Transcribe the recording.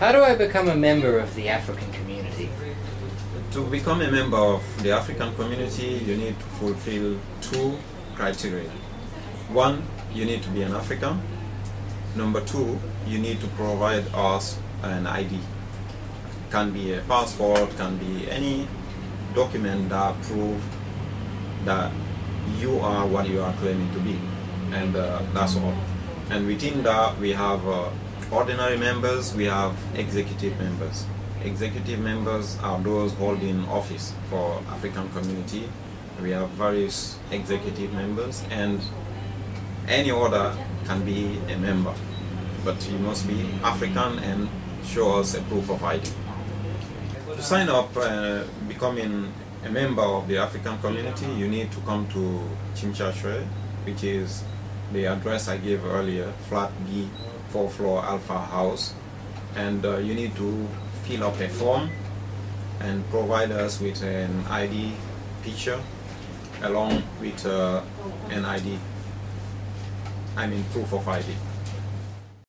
How do I become a member of the African community? To become a member of the African community, you need to fulfill two criteria. One, you need to be an African. Number two, you need to provide us an ID. Can be a passport, can be any document that prove that you are what you are claiming to be. And uh, that's all. And within that, we have uh, ordinary members, we have executive members. Executive members are those holding office for African community. We have various executive members and any order can be a member. But you must be African and show us a proof of ID. To sign up uh, becoming a member of the African community, you need to come to Tsim Sha Tsui, which is the address I gave earlier, flat B, 4 floor Alpha House. And uh, you need to fill up a form and provide us with an ID picture along with uh, an ID, I mean proof of ID.